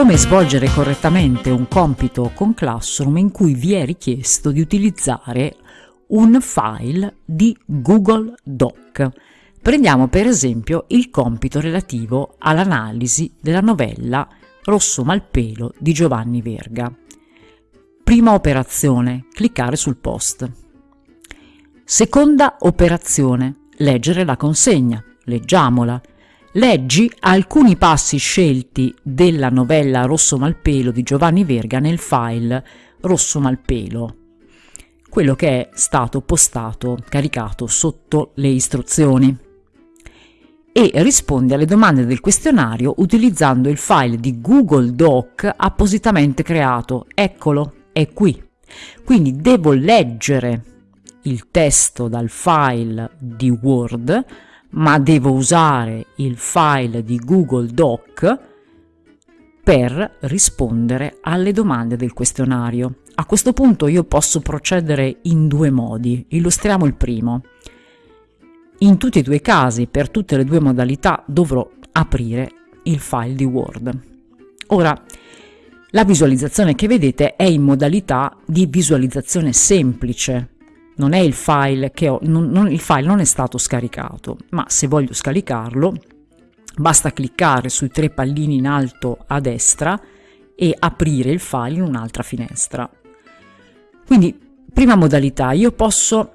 Come svolgere correttamente un compito con Classroom in cui vi è richiesto di utilizzare un file di Google Doc. Prendiamo per esempio il compito relativo all'analisi della novella Rosso Malpelo di Giovanni Verga. Prima operazione, cliccare sul post. Seconda operazione, leggere la consegna. Leggiamola. Leggi alcuni passi scelti della novella Rosso Malpelo di Giovanni Verga nel file Rosso Malpelo, quello che è stato postato, caricato sotto le istruzioni. E rispondi alle domande del questionario utilizzando il file di Google Doc appositamente creato. Eccolo, è qui. Quindi devo leggere il testo dal file di Word, ma devo usare il file di Google Doc per rispondere alle domande del questionario. A questo punto io posso procedere in due modi. Illustriamo il primo. In tutti e due i casi, per tutte le due modalità, dovrò aprire il file di Word. Ora, la visualizzazione che vedete è in modalità di visualizzazione semplice, non è il file che ho, non, non, il file non è stato scaricato, ma se voglio scaricarlo basta cliccare sui tre pallini in alto a destra e aprire il file in un'altra finestra. Quindi, prima modalità, io posso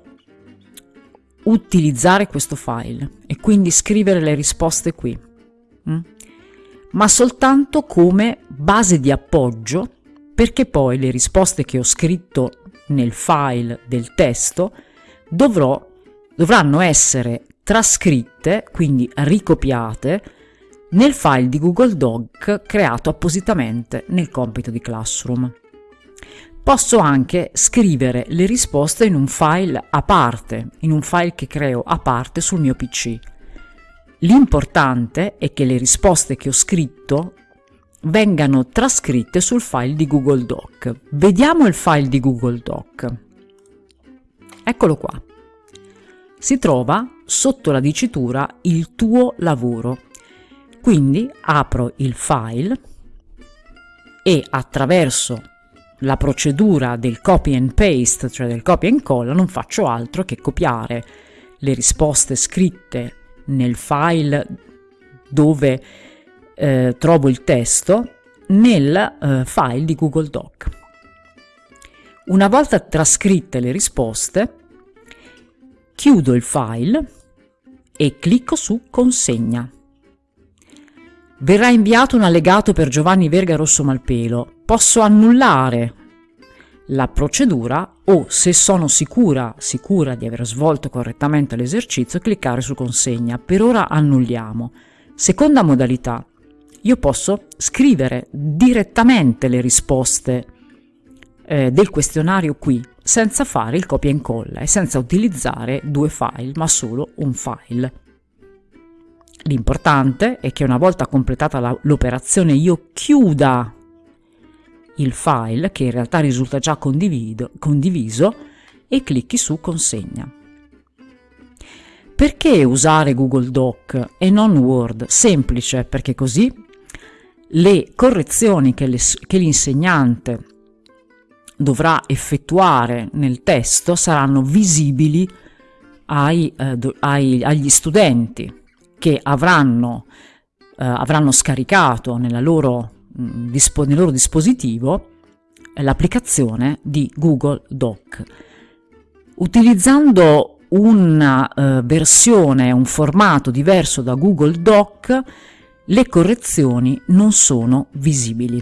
utilizzare questo file e quindi scrivere le risposte qui, mm? ma soltanto come base di appoggio perché poi le risposte che ho scritto nel file del testo dovrò, dovranno essere trascritte, quindi ricopiate, nel file di Google Doc creato appositamente nel compito di Classroom. Posso anche scrivere le risposte in un file a parte, in un file che creo a parte sul mio PC. L'importante è che le risposte che ho scritto vengano trascritte sul file di Google Doc. Vediamo il file di Google Doc. Eccolo qua. Si trova sotto la dicitura il tuo lavoro. Quindi apro il file e attraverso la procedura del copy and paste, cioè del copia e incolla, non faccio altro che copiare le risposte scritte nel file dove eh, trovo il testo nel eh, file di Google Doc. Una volta trascritte le risposte, chiudo il file e clicco su Consegna. Verrà inviato un allegato per Giovanni Verga Rosso Malpelo. Posso annullare la procedura o, se sono sicura, sicura di aver svolto correttamente l'esercizio, cliccare su Consegna. Per ora annulliamo. Seconda modalità, io posso scrivere direttamente le risposte eh, del questionario qui, senza fare il copia e incolla e senza utilizzare due file, ma solo un file. L'importante è che una volta completata l'operazione io chiuda il file, che in realtà risulta già condiviso, e clicchi su consegna. Perché usare Google Doc e non Word? Semplice, perché così le correzioni che l'insegnante dovrà effettuare nel testo saranno visibili ai, eh, ai, agli studenti che avranno, eh, avranno scaricato loro, mh, nel loro dispositivo l'applicazione di Google Doc. Utilizzando una uh, versione, un formato diverso da Google Doc, le correzioni non sono visibili.